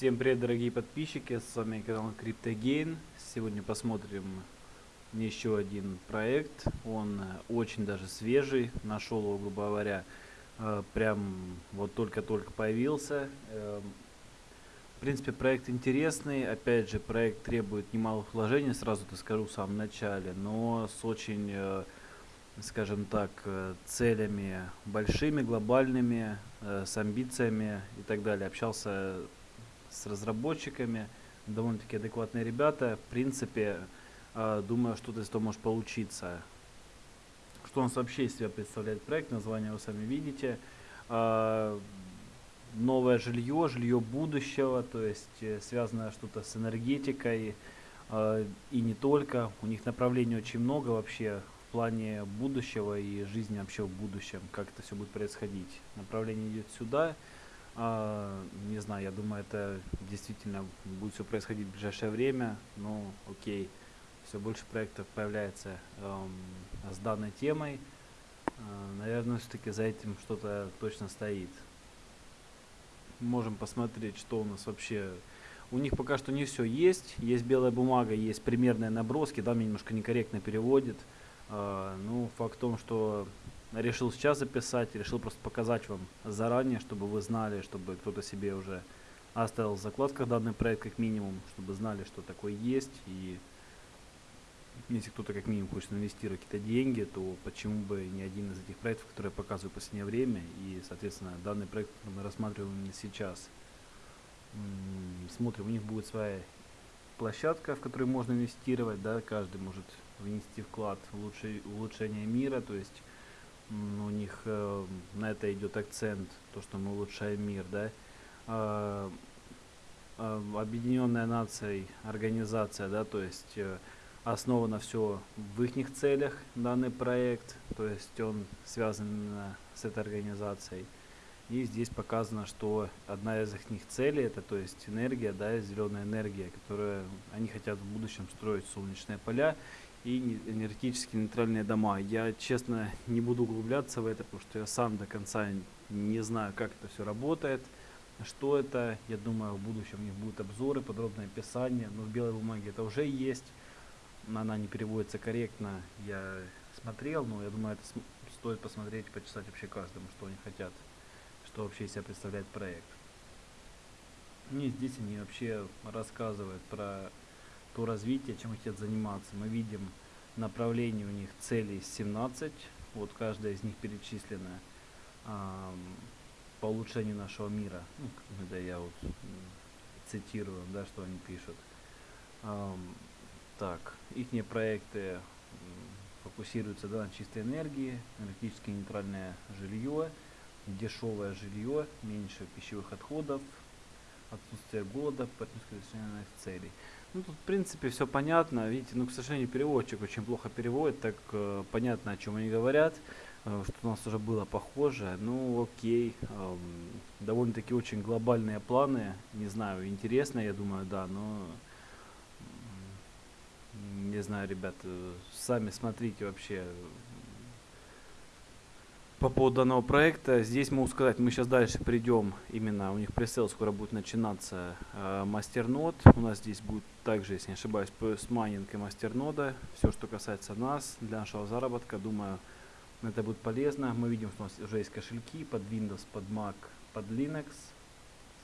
Всем привет, дорогие подписчики, с вами канал CryptoGain. Сегодня посмотрим еще один проект, он э, очень даже свежий, нашел его, грубо говоря, э, прям вот только-только появился. Эм, в принципе, проект интересный, опять же, проект требует немалых вложений, сразу это скажу в самом начале, но с очень, э, скажем так, целями большими, глобальными, с амбициями и так далее. Общался с разработчиками, довольно-таки адекватные ребята. В принципе, э, думаю, что-то из этого может получиться. Что у нас вообще из себя представляет проект, название вы сами видите. Э, новое жилье, жилье будущего, то есть э, связанное что-то с энергетикой и не только. У них направлений очень много вообще в плане будущего и жизни вообще в будущем, как это все будет происходить. Направление идет сюда. А, не знаю, я думаю, это действительно будет все происходить в ближайшее время. Ну, окей, все больше проектов появляется эм, с данной темой. Э, наверное, все-таки за этим что-то точно стоит. Можем посмотреть, что у нас вообще... У них пока что не все есть. Есть белая бумага, есть примерные наброски. Да, мне немножко некорректно переводит. Э, ну, факт в том, что решил сейчас записать, решил просто показать вам заранее, чтобы вы знали, чтобы кто-то себе уже оставил в закладках данный проект как минимум, чтобы знали, что такое есть. И если кто-то как минимум хочет инвестировать какие-то деньги, то почему бы не один из этих проектов, которые я показываю в последнее время. И, соответственно, данный проект мы рассматриваем именно сейчас. Смотрим, у них будет своя площадка, в которой можно инвестировать, да, каждый может внести вклад в улучшение мира, то есть у них э, на это идет акцент, то, что мы улучшаем мир, да. Э, э, Объединенная нацией организация, да, то есть э, основано все в их целях, данный проект, то есть он связан именно с этой организацией. И здесь показано, что одна из их целей, это то есть энергия, да, зеленая энергия, которую они хотят в будущем строить солнечные поля и энергетически нейтральные дома. Я, честно, не буду углубляться в это, потому что я сам до конца не знаю, как это все работает, что это. Я думаю, в будущем у них будут обзоры, подробное описание, но в белой бумаге это уже есть. Она не переводится корректно, я смотрел, но я думаю, это стоит посмотреть, почесать вообще каждому, что они хотят, что вообще из себя представляет проект. И здесь они вообще рассказывают про то развитие, чем хотят заниматься. Мы видим направление у них целей 17, вот каждая из них перечислена э, по улучшению нашего мира. Ну, да, я вот цитирую, да, что они пишут. Э, так, их проекты фокусируются да, на чистой энергии, энергетически нейтральное жилье, дешевое жилье, меньше пищевых отходов, отсутствие голода, партнерских целей. Ну, тут, в принципе, все понятно. Видите, ну, к сожалению, переводчик очень плохо переводит, так э, понятно, о чем они говорят, э, что у нас уже было похоже. Ну, окей. Э, довольно-таки очень глобальные планы. Не знаю, интересно, я думаю, да, но... Не знаю, ребят, сами смотрите вообще, по поводу данного проекта, здесь могу сказать, мы сейчас дальше придем, именно у них пресейл скоро будет начинаться э, мастернод. У нас здесь будет также, если не ошибаюсь, с майнинг и мастернода. Все, что касается нас, для нашего заработка, думаю, это будет полезно. Мы видим, что у нас уже есть кошельки под Windows, под Mac, под Linux,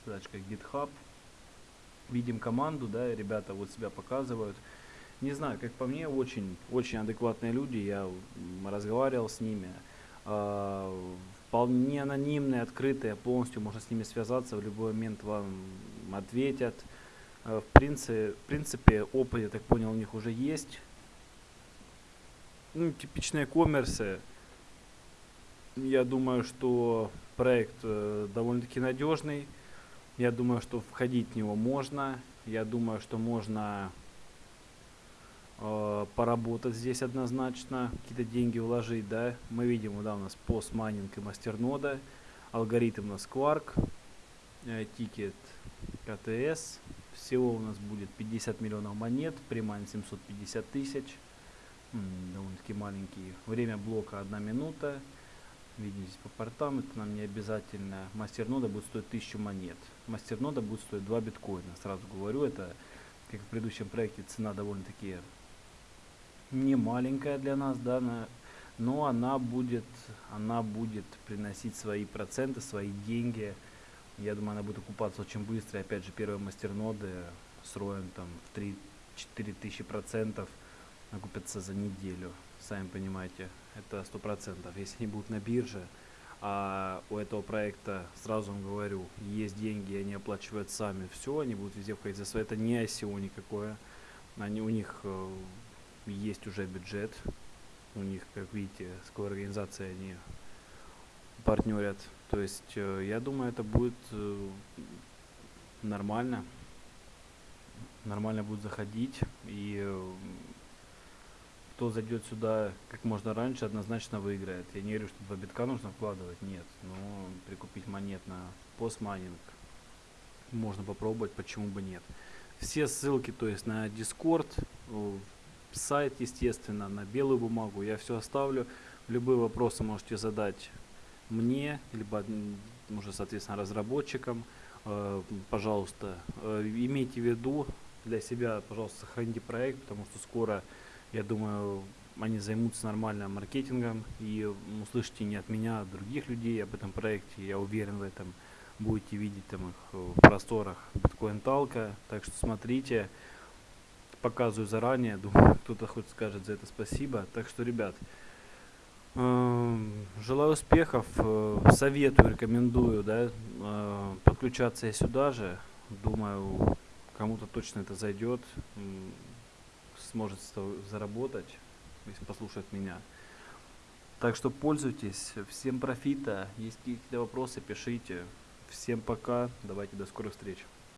ссылочка GitHub. Видим команду, да, ребята вот себя показывают. Не знаю, как по мне, очень, очень адекватные люди, я разговаривал с ними. А, вполне анонимные, открытые, полностью можно с ними связаться, в любой момент вам ответят. А, в принципе, в принципе опыт, я так понял, у них уже есть. Ну, типичные коммерсы. Я думаю, что проект э, довольно-таки надежный. Я думаю, что входить в него можно. Я думаю, что можно э, поработать здесь однозначно, какие-то деньги вложить, да. Мы видим, да, у нас PoS-майнинг и мастернода, алгоритм у нас Quark, э, тикер КТС, всего у нас будет 50 миллионов монет, premine 750 тысяч, довольно-таки маленький, время блока 1 минута, видим здесь по портам, это нам не обязательно. Мастернода будет стоить 1000 монет. Мастернода будет стоить 2 биткоина. Сразу говорю, это, как в предыдущем проекте, цена довольно-таки не маленькая для нас, да, но она будет, она будет приносить свои проценты, свои деньги. Я думаю, она будет окупаться очень быстро. Опять же, первые мастерноды с роем там в 3-4 тысячи процентов окупятся за неделю. Сами понимаете, это сто процентов. Если они будут на бирже, а у этого проекта, сразу вам говорю, есть деньги, они оплачивают сами все, они будут везде входить за свои. Это не ICO никакое. Они, у них э, есть уже бюджет. У них, как видите, с какой организацией они партнерят. То есть, э, я думаю, это будет э, нормально. Нормально будет заходить. И э, кто зайдет сюда как можно раньше, однозначно выиграет. Я не говорю, что 2 битка нужно вкладывать, нет. Но прикупить монет на постмайнинг можно попробовать, почему бы нет. Все ссылки, то есть на Discord, сайт, естественно, на белую бумагу. Я все оставлю. Любые вопросы можете задать мне, либо уже, соответственно, разработчикам. Э, пожалуйста, э, имейте в виду для себя, пожалуйста, сохраните проект, потому что скоро, я думаю, они займутся нормальным маркетингом и услышите не от меня, а от других людей об этом проекте. Я уверен в этом. Будете видеть там их в просторах Talk. Так что смотрите показываю заранее, думаю, кто-то хоть скажет за это спасибо. Так что, ребят, эм, желаю успехов, э, советую, рекомендую, да, э, подключаться и сюда же. Думаю, кому-то точно это зайдет, сможет заработать, если послушает меня. Так что пользуйтесь, всем профита, есть какие-то вопросы, пишите. Всем пока, давайте до скорых встреч.